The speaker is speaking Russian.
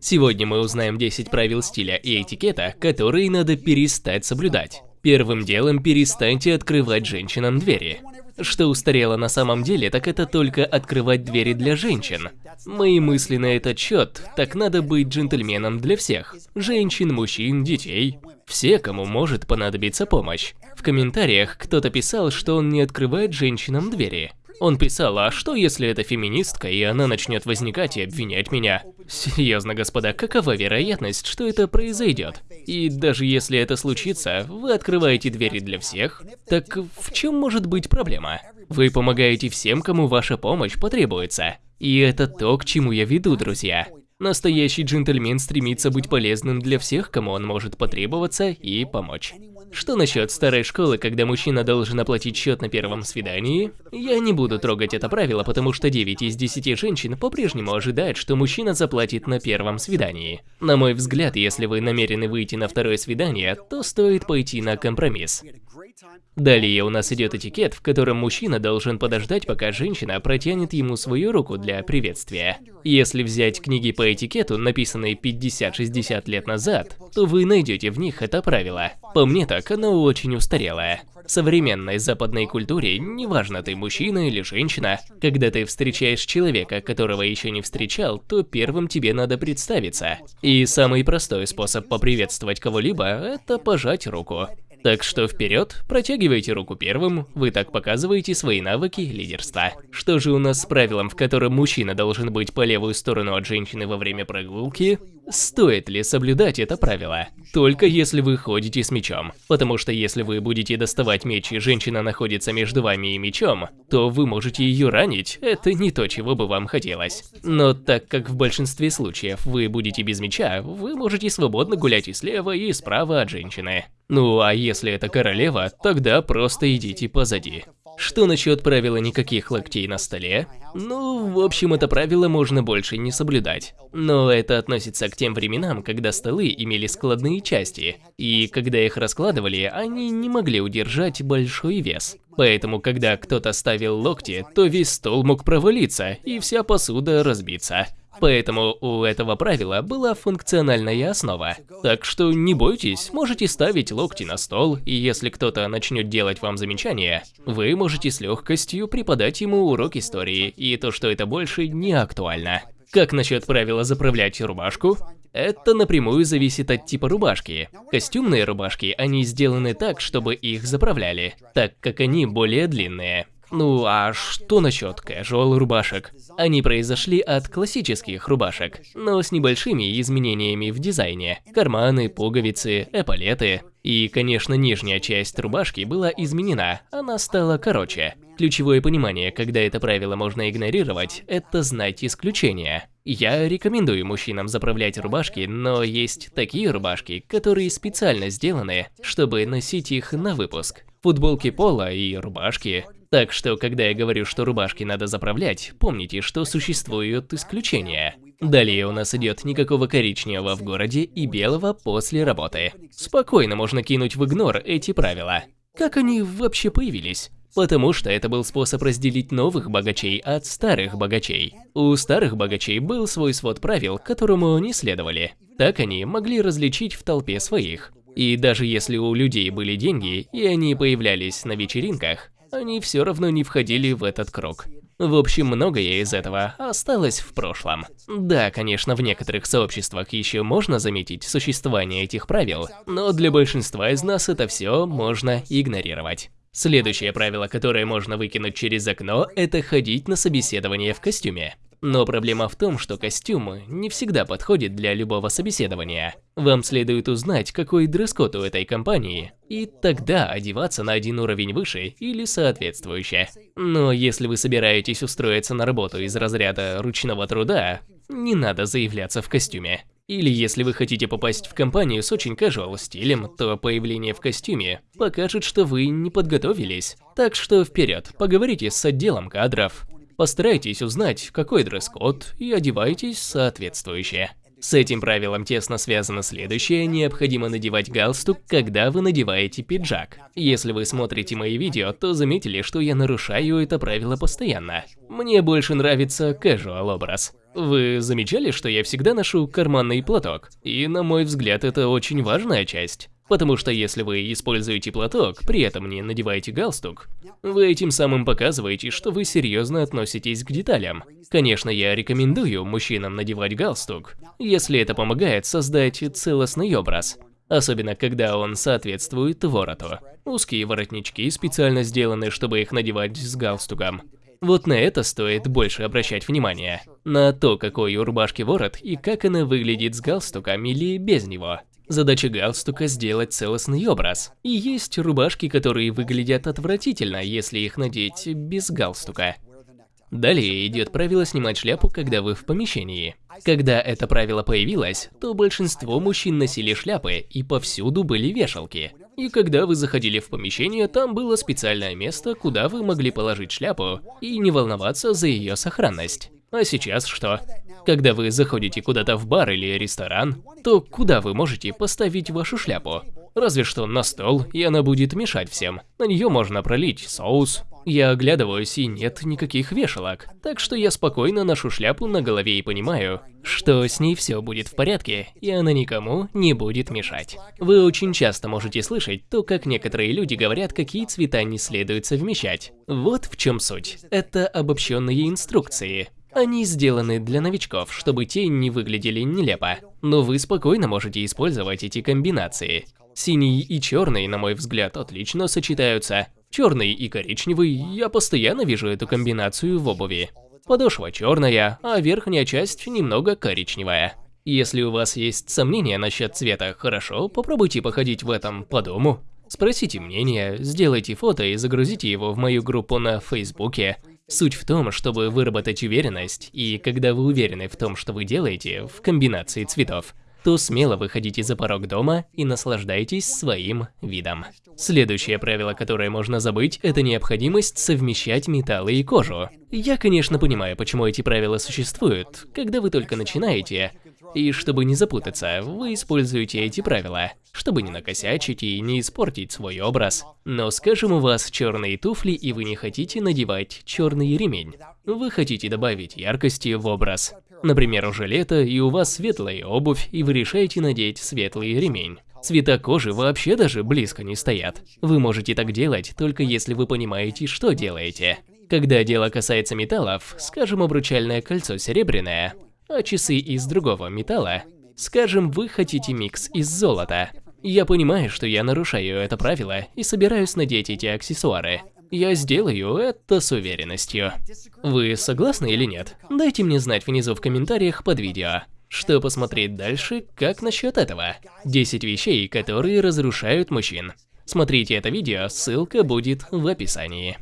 Сегодня мы узнаем 10 правил стиля и этикета, которые надо перестать соблюдать. Первым делом перестаньте открывать женщинам двери. Что устарело на самом деле, так это только открывать двери для женщин. Мои мысли на этот счет, так надо быть джентльменом для всех. Женщин, мужчин, детей. Все, кому может понадобиться помощь. В комментариях кто-то писал, что он не открывает женщинам двери. Он писал, а что если это феминистка, и она начнет возникать и обвинять меня? Серьезно, господа, какова вероятность, что это произойдет? И даже если это случится, вы открываете двери для всех? Так в чем может быть проблема? Вы помогаете всем, кому ваша помощь потребуется. И это то, к чему я веду, друзья. Настоящий джентльмен стремится быть полезным для всех, кому он может потребоваться и помочь. Что насчет старой школы, когда мужчина должен оплатить счет на первом свидании? Я не буду трогать это правило, потому что 9 из 10 женщин по-прежнему ожидают, что мужчина заплатит на первом свидании. На мой взгляд, если вы намерены выйти на второе свидание, то стоит пойти на компромисс. Далее у нас идет этикет, в котором мужчина должен подождать, пока женщина протянет ему свою руку для приветствия. Если взять книги по этикету, написанные 50-60 лет назад, то вы найдете в них это правило. По мне так, оно очень устарелое. В современной западной культуре, неважно ты мужчина или женщина, когда ты встречаешь человека, которого еще не встречал, то первым тебе надо представиться. И самый простой способ поприветствовать кого-либо – это пожать руку. Так что вперед, протягивайте руку первым, вы так показываете свои навыки лидерства. Что же у нас с правилом, в котором мужчина должен быть по левую сторону от женщины во время прогулки? Стоит ли соблюдать это правило? Только если вы ходите с мечом. Потому что если вы будете доставать меч и женщина находится между вами и мечом, то вы можете ее ранить, это не то, чего бы вам хотелось. Но так как в большинстве случаев вы будете без меча, вы можете свободно гулять и слева, и справа от женщины. Ну а если это королева, тогда просто идите позади. Что насчет правила никаких локтей на столе? Ну, в общем, это правило можно больше не соблюдать. Но это относится к тем временам, когда столы имели складные части, и когда их раскладывали, они не могли удержать большой вес. Поэтому, когда кто-то ставил локти, то весь стол мог провалиться, и вся посуда разбиться. Поэтому у этого правила была функциональная основа. Так что не бойтесь, можете ставить локти на стол, и если кто-то начнет делать вам замечания, вы можете с легкостью преподать ему урок истории, и то, что это больше не актуально. Как насчет правила заправлять рубашку? Это напрямую зависит от типа рубашки. Костюмные рубашки, они сделаны так, чтобы их заправляли, так как они более длинные. Ну а что насчет casual рубашек? Они произошли от классических рубашек, но с небольшими изменениями в дизайне. Карманы, пуговицы, эполеты. И, конечно, нижняя часть рубашки была изменена, она стала короче. Ключевое понимание, когда это правило можно игнорировать, это знать исключения. Я рекомендую мужчинам заправлять рубашки, но есть такие рубашки, которые специально сделаны, чтобы носить их на выпуск. Футболки пола и рубашки так что, когда я говорю, что рубашки надо заправлять, помните, что существуют исключения. Далее у нас идет никакого коричневого в городе и белого после работы. Спокойно можно кинуть в игнор эти правила. Как они вообще появились? Потому что это был способ разделить новых богачей от старых богачей. У старых богачей был свой свод правил, которому они следовали. Так они могли различить в толпе своих. И даже если у людей были деньги, и они появлялись на вечеринках, они все равно не входили в этот круг. В общем, многое из этого осталось в прошлом. Да, конечно, в некоторых сообществах еще можно заметить существование этих правил, но для большинства из нас это все можно игнорировать. Следующее правило, которое можно выкинуть через окно, это ходить на собеседование в костюме. Но проблема в том, что костюм не всегда подходит для любого собеседования. Вам следует узнать, какой дресс-код у этой компании, и тогда одеваться на один уровень выше или соответствующе. Но если вы собираетесь устроиться на работу из разряда ручного труда, не надо заявляться в костюме. Или если вы хотите попасть в компанию с очень casual стилем, то появление в костюме покажет, что вы не подготовились. Так что вперед, поговорите с отделом кадров. Постарайтесь узнать, какой дресс-код, и одевайтесь соответствующе. С этим правилом тесно связано следующее, необходимо надевать галстук, когда вы надеваете пиджак. Если вы смотрите мои видео, то заметили, что я нарушаю это правило постоянно. Мне больше нравится casual образ. Вы замечали, что я всегда ношу карманный платок? И на мой взгляд, это очень важная часть. Потому что если вы используете платок, при этом не надеваете галстук, вы этим самым показываете, что вы серьезно относитесь к деталям. Конечно, я рекомендую мужчинам надевать галстук, если это помогает создать целостный образ. Особенно, когда он соответствует вороту. Узкие воротнички специально сделаны, чтобы их надевать с галстуком. Вот на это стоит больше обращать внимание. На то, какой у рубашки ворот и как она выглядит с галстуком или без него. Задача галстука – сделать целостный образ. И есть рубашки, которые выглядят отвратительно, если их надеть без галстука. Далее идет правило снимать шляпу, когда вы в помещении. Когда это правило появилось, то большинство мужчин носили шляпы, и повсюду были вешалки. И когда вы заходили в помещение, там было специальное место, куда вы могли положить шляпу и не волноваться за ее сохранность. А сейчас что? Когда вы заходите куда-то в бар или ресторан, то куда вы можете поставить вашу шляпу? Разве что на стол, и она будет мешать всем. На нее можно пролить соус. Я оглядываюсь, и нет никаких вешалок. Так что я спокойно ношу шляпу на голове и понимаю, что с ней все будет в порядке, и она никому не будет мешать. Вы очень часто можете слышать то, как некоторые люди говорят, какие цвета не следует совмещать. Вот в чем суть. Это обобщенные инструкции. Они сделаны для новичков, чтобы те не выглядели нелепо. Но вы спокойно можете использовать эти комбинации. Синий и черный, на мой взгляд, отлично сочетаются. Черный и коричневый, я постоянно вижу эту комбинацию в обуви. Подошва черная, а верхняя часть немного коричневая. Если у вас есть сомнения насчет цвета, хорошо, попробуйте походить в этом по дому. Спросите мнение, сделайте фото и загрузите его в мою группу на Фейсбуке. Суть в том, чтобы выработать уверенность, и когда вы уверены в том, что вы делаете, в комбинации цветов, то смело выходите за порог дома и наслаждайтесь своим видом. Следующее правило, которое можно забыть, это необходимость совмещать металлы и кожу. Я, конечно, понимаю, почему эти правила существуют. Когда вы только начинаете, и чтобы не запутаться, вы используете эти правила, чтобы не накосячить и не испортить свой образ. Но скажем, у вас черные туфли и вы не хотите надевать черный ремень. Вы хотите добавить яркости в образ. Например, уже лето и у вас светлая обувь и вы решаете надеть светлый ремень. Цвета кожи вообще даже близко не стоят. Вы можете так делать, только если вы понимаете, что делаете. Когда дело касается металлов, скажем, обручальное кольцо серебряное, а часы из другого металла. Скажем, вы хотите микс из золота. Я понимаю, что я нарушаю это правило и собираюсь надеть эти аксессуары. Я сделаю это с уверенностью. Вы согласны или нет? Дайте мне знать внизу в комментариях под видео. Что посмотреть дальше, как насчет этого? 10 вещей, которые разрушают мужчин. Смотрите это видео, ссылка будет в описании.